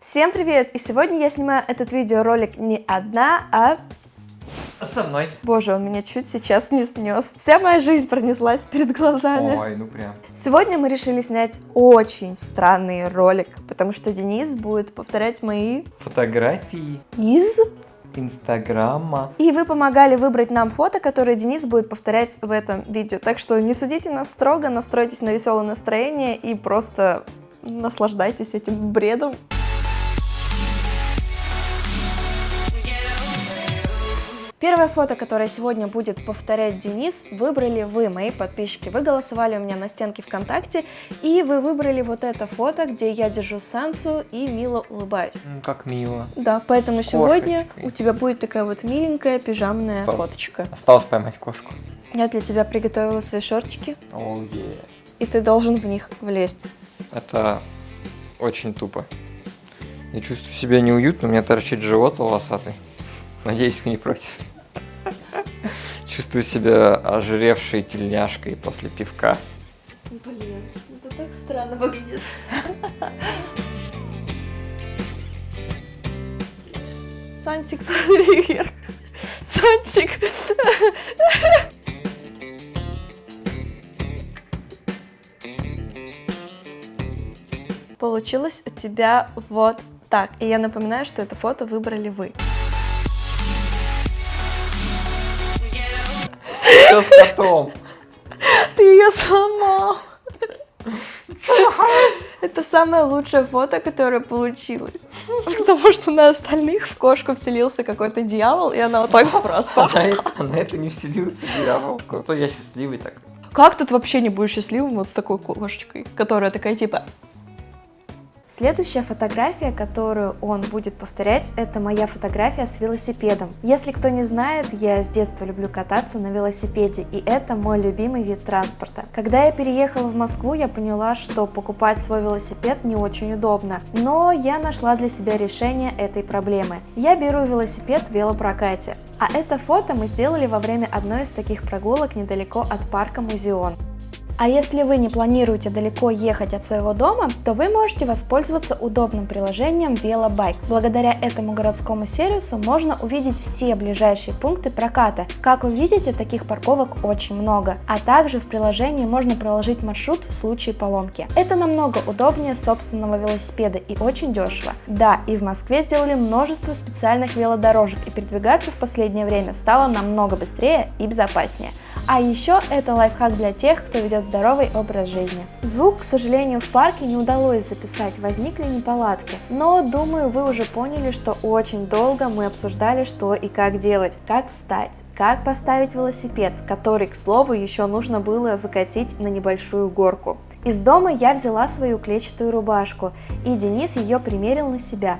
Всем привет! И сегодня я снимаю этот видеоролик не одна, а... Со мной. Боже, он меня чуть сейчас не снес. Вся моя жизнь пронеслась перед глазами. Ой, ну прям. Сегодня мы решили снять очень странный ролик, потому что Денис будет повторять мои Фотографии из... Инстаграма. И вы помогали выбрать нам фото, которые Денис будет повторять в этом видео. Так что не судите нас строго, настройтесь на веселое настроение и просто наслаждайтесь этим бредом. Первое фото, которое сегодня будет повторять Денис, выбрали вы, мои подписчики. Вы голосовали у меня на стенке ВКонтакте, и вы выбрали вот это фото, где я держу Сансу и мило улыбаюсь. Как мило. Да, поэтому сегодня Кошечкой. у тебя будет такая вот миленькая пижамная Осталось. фоточка. Осталось поймать кошку. Я для тебя приготовила свои шортики, Оу, е. и ты должен в них влезть. Это очень тупо. Я чувствую себя неуютно, у меня торчит живот волосатый. Надеюсь, вы не против. Чувствую себя ожиревшей тельняшкой после пивка. Блин, это так странно выглядит. Сантик, смотри вверх. Сантик. Получилось у тебя вот так. И я напоминаю, что это фото выбрали вы. Что с котом? Ты ее сломал. Это самое лучшее фото, которое получилось. Потому что на остальных в кошку вселился какой-то дьявол, и она вот так просто. На это, на это не вселился дьявол. Какой я счастливый так. Как тут вообще не будешь счастливым вот с такой кошечкой, которая такая типа... Следующая фотография, которую он будет повторять, это моя фотография с велосипедом. Если кто не знает, я с детства люблю кататься на велосипеде, и это мой любимый вид транспорта. Когда я переехала в Москву, я поняла, что покупать свой велосипед не очень удобно, но я нашла для себя решение этой проблемы. Я беру велосипед в велопрокате. А это фото мы сделали во время одной из таких прогулок недалеко от парка Музеон. А если вы не планируете далеко ехать от своего дома, то вы можете воспользоваться удобным приложением Велобайк. Благодаря этому городскому сервису можно увидеть все ближайшие пункты проката. Как вы видите, таких парковок очень много. А также в приложении можно проложить маршрут в случае поломки. Это намного удобнее собственного велосипеда и очень дешево. Да, и в Москве сделали множество специальных велодорожек, и передвигаться в последнее время стало намного быстрее и безопаснее. А еще это лайфхак для тех, кто ведет здоровый образ жизни. Звук, к сожалению, в парке не удалось записать, возникли неполадки. Но думаю, вы уже поняли, что очень долго мы обсуждали, что и как делать. Как встать, как поставить велосипед, который, к слову, еще нужно было закатить на небольшую горку. Из дома я взяла свою клетчатую рубашку, и Денис ее примерил на себя.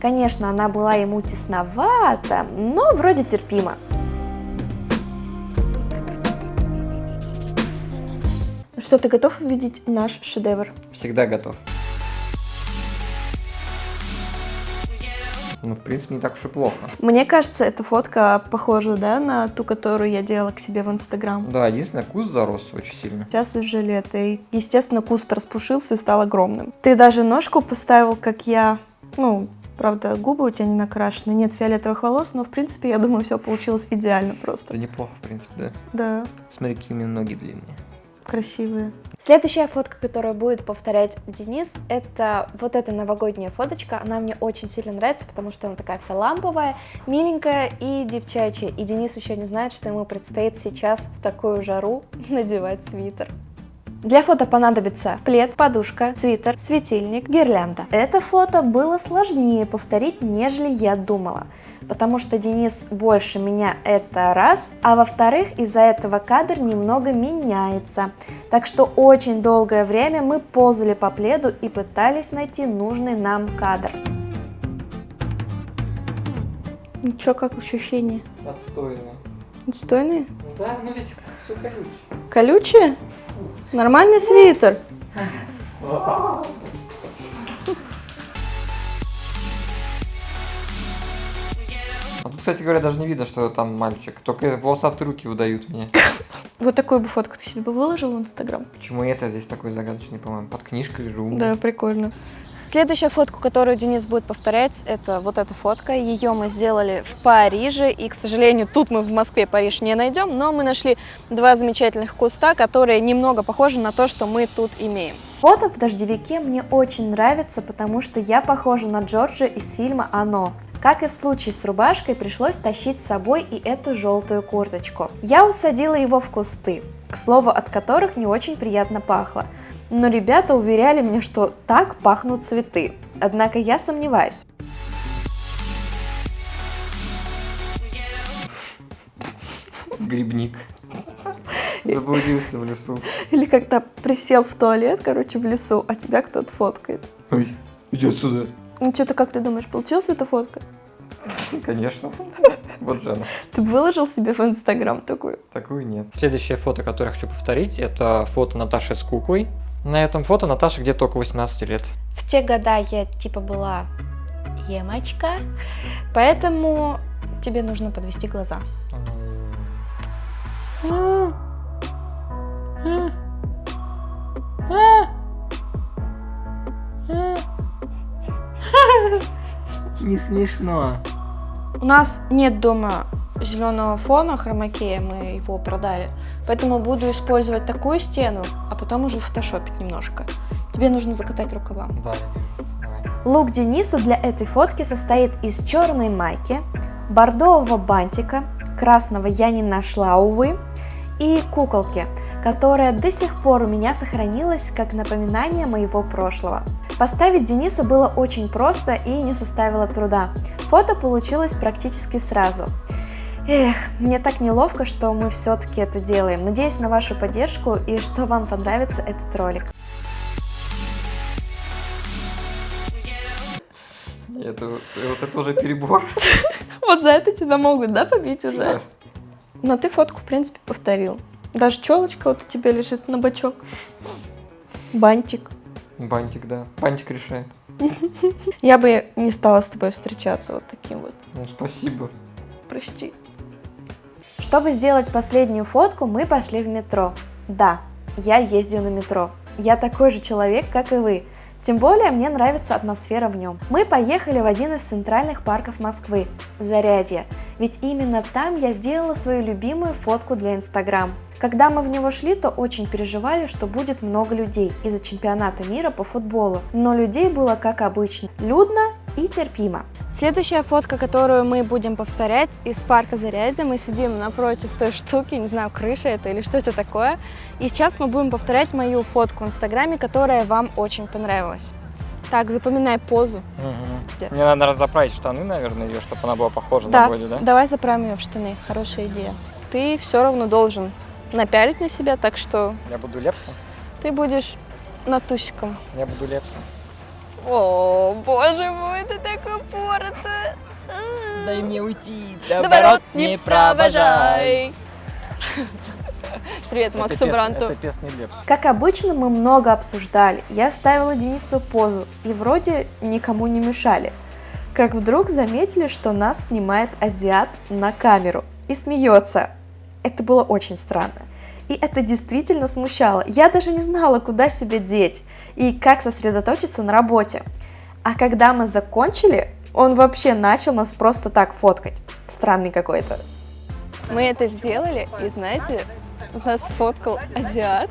Конечно, она была ему тесновата, но вроде терпимо. Что, ты готов увидеть наш шедевр? Всегда готов. Ну, в принципе, не так уж и плохо. Мне кажется, эта фотка похожа, да, на ту, которую я делала к себе в Инстаграм. Да, единственное, куст зарос очень сильно. Сейчас уже лето, и, естественно, куст распушился и стал огромным. Ты даже ножку поставил, как я, ну, правда, губы у тебя не накрашены, нет фиолетовых волос, но, в принципе, я думаю, все получилось идеально просто. Это неплохо, в принципе, да. Да, Смотри, какие у меня ноги длинные. Красивые. Следующая фотка, которую будет повторять Денис, это вот эта новогодняя фоточка. Она мне очень сильно нравится, потому что она такая вся ламповая, миленькая и девчачья. И Денис еще не знает, что ему предстоит сейчас в такую жару надевать свитер. Для фото понадобится плед, подушка, свитер, светильник, гирлянда. Это фото было сложнее повторить, нежели я думала, потому что Денис больше меня это раз, а во-вторых, из-за этого кадр немного меняется. Так что очень долгое время мы ползали по пледу и пытались найти нужный нам кадр. Ну чё, как ощущения? Отстойно. Отстойные? Да, ну ведь все колючее. Колючие? Нормальный свитер. Кстати говоря, даже не видно, что там мальчик. Только волосатые руки выдают мне. Вот такую бы фотку ты себе бы выложил в Инстаграм? Почему это здесь такой загадочный, по-моему? Под книжкой лежу. Да, прикольно. Следующая фотку, которую Денис будет повторять, это вот эта фотка. Ее мы сделали в Париже, и, к сожалению, тут мы в Москве Париж не найдем, но мы нашли два замечательных куста, которые немного похожи на то, что мы тут имеем. Фото в дождевике мне очень нравится, потому что я похожа на Джорджа из фильма «Оно». Как и в случае с рубашкой, пришлось тащить с собой и эту желтую курточку. Я усадила его в кусты, к слову, от которых не очень приятно пахло но ребята уверяли мне, что так пахнут цветы. Однако я сомневаюсь. Грибник. Заблудился в лесу. Или когда присел в туалет, короче, в лесу, а тебя кто-то фоткает. Ой, иди отсюда. Ну что-то, как ты думаешь, получилась эта фотка? Конечно. Вот же она. Ты выложил себе в Инстаграм такую? Такую нет. Следующее фото, которое я хочу повторить, это фото Наташи с куклой. На этом фото Наташа где-то около 18 лет. В те года я типа была емочка, поэтому тебе нужно подвести глаза. Не смешно. У нас нет дома зеленого фона хромакея, мы его продали. Поэтому буду использовать такую стену, а потом уже фотошопить немножко. Тебе нужно закатать рукава. Да, Лук Дениса для этой фотки состоит из черной майки, бордового бантика, красного я не нашла, увы, и куколки, которая до сих пор у меня сохранилась как напоминание моего прошлого. Поставить Дениса было очень просто и не составило труда. Фото получилось практически сразу. Эх, мне так неловко, что мы все-таки это делаем. Надеюсь на вашу поддержку и что вам понравится этот ролик. Нет, вот это уже перебор. Вот за это тебя могут, да, побить уже? Но ты фотку, в принципе, повторил. Даже челочка вот у тебя лежит на бочок. Бантик. Бантик, да. Бантик решает. Я бы не стала с тобой встречаться вот таким вот. Ну, спасибо. Прости. Чтобы сделать последнюю фотку, мы пошли в метро. Да, я ездю на метро. Я такой же человек, как и вы. Тем более мне нравится атмосфера в нем. Мы поехали в один из центральных парков Москвы – Зарядье. Ведь именно там я сделала свою любимую фотку для Инстаграм. Когда мы в него шли, то очень переживали, что будет много людей из-за чемпионата мира по футболу. Но людей было как обычно – людно и терпимо. Следующая фотка, которую мы будем повторять из парка Зарядье. Мы сидим напротив той штуки, не знаю, крыша это или что это такое. И сейчас мы будем повторять мою фотку в Инстаграме, которая вам очень понравилась. Так, запоминай позу. Угу. Мне надо разоправить штаны, наверное, ее, чтобы она была похожа да, на боди, да? давай заправим ее в штаны. Хорошая идея. Ты все равно должен напялить на себя, так что... Я буду лепсом? Ты будешь натусиком. Я буду лепсом. О, боже мой, ты так упорото. Дай мне уйти, наоборот, не провожай. Привет, Максу Бранту. Это песня Лепс. Как обычно, мы много обсуждали. Я ставила Денису позу, и вроде никому не мешали. Как вдруг заметили, что нас снимает азиат на камеру и смеется. Это было очень странно. И это действительно смущало. Я даже не знала, куда себя деть и как сосредоточиться на работе. А когда мы закончили, он вообще начал нас просто так фоткать. Странный какой-то. Мы это сделали, и знаете, нас фоткал азиат.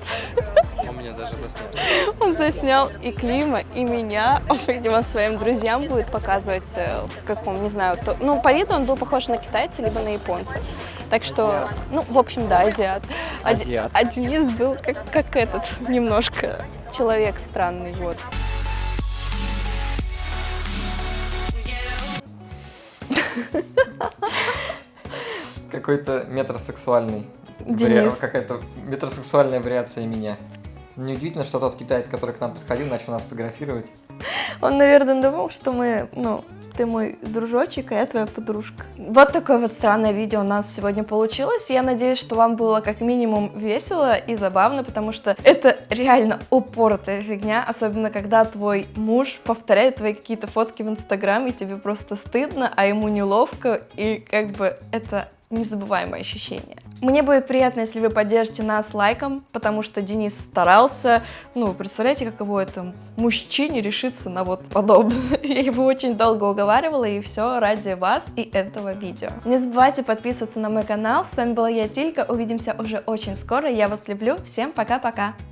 Он меня даже заснял. Он заснял и Клима, и меня. Он, видимо, своим друзьям будет показывать э, в каком, не знаю, то... ну, по виду он был похож на китайца, либо на японца. Так что, ну, в общем, да, азиат. Азиат. А, а Денис был как, как этот, немножко человек странный, вот. Какой-то метросексуальный. Денис. Какая-то метросексуальная вариация меня. Неудивительно, что тот китаец, который к нам подходил, начал нас фотографировать. Он, наверное, думал, что мы, ну, ты мой дружочек, а я твоя подружка. Вот такое вот странное видео у нас сегодня получилось. Я надеюсь, что вам было как минимум весело и забавно, потому что это реально упоротая фигня, особенно когда твой муж повторяет твои какие-то фотки в Инстаграм, и тебе просто стыдно, а ему неловко, и как бы это незабываемое ощущение. Мне будет приятно, если вы поддержите нас лайком, потому что Денис старался. Ну, представляете, каково это мужчине решиться на вот подобное. Я его очень долго уговаривала, и все ради вас и этого видео. Не забывайте подписываться на мой канал. С вами была я, Тилька. Увидимся уже очень скоро. Я вас люблю. Всем пока-пока.